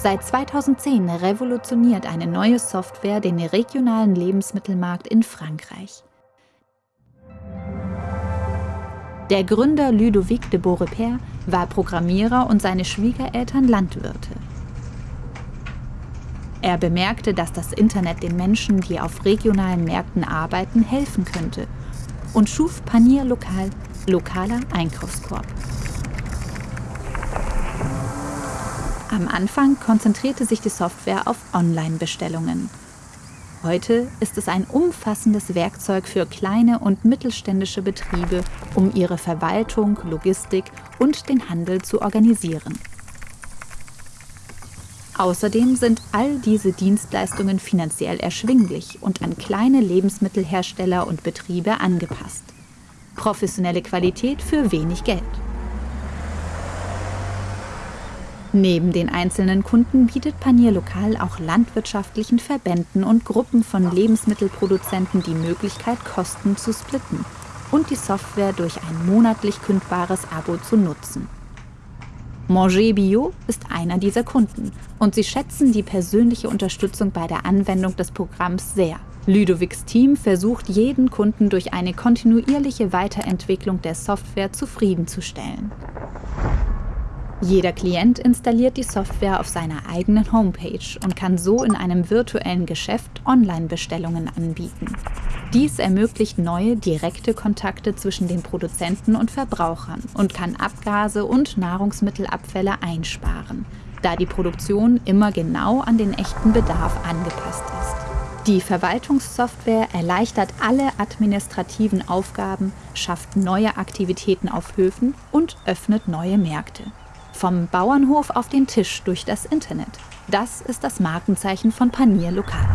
Seit 2010 revolutioniert eine neue Software den regionalen Lebensmittelmarkt in Frankreich. Der Gründer Ludovic de Beaurepaire war Programmierer und seine Schwiegereltern Landwirte. Er bemerkte, dass das Internet den Menschen, die auf regionalen Märkten arbeiten, helfen könnte und schuf Panier Lokal, lokaler Einkaufskorb. Am Anfang konzentrierte sich die Software auf Online-Bestellungen. Heute ist es ein umfassendes Werkzeug für kleine und mittelständische Betriebe, um ihre Verwaltung, Logistik und den Handel zu organisieren. Außerdem sind all diese Dienstleistungen finanziell erschwinglich und an kleine Lebensmittelhersteller und Betriebe angepasst. Professionelle Qualität für wenig Geld. Neben den einzelnen Kunden bietet Panier Lokal auch landwirtschaftlichen Verbänden und Gruppen von Lebensmittelproduzenten die Möglichkeit, Kosten zu splitten und die Software durch ein monatlich kündbares Abo zu nutzen. Manger Bio ist einer dieser Kunden und sie schätzen die persönliche Unterstützung bei der Anwendung des Programms sehr. Ludovics Team versucht jeden Kunden durch eine kontinuierliche Weiterentwicklung der Software zufriedenzustellen. Jeder Klient installiert die Software auf seiner eigenen Homepage und kann so in einem virtuellen Geschäft Online-Bestellungen anbieten. Dies ermöglicht neue, direkte Kontakte zwischen den Produzenten und Verbrauchern und kann Abgase und Nahrungsmittelabfälle einsparen, da die Produktion immer genau an den echten Bedarf angepasst ist. Die Verwaltungssoftware erleichtert alle administrativen Aufgaben, schafft neue Aktivitäten auf Höfen und öffnet neue Märkte. Vom Bauernhof auf den Tisch durch das Internet. Das ist das Markenzeichen von Panier Lokal.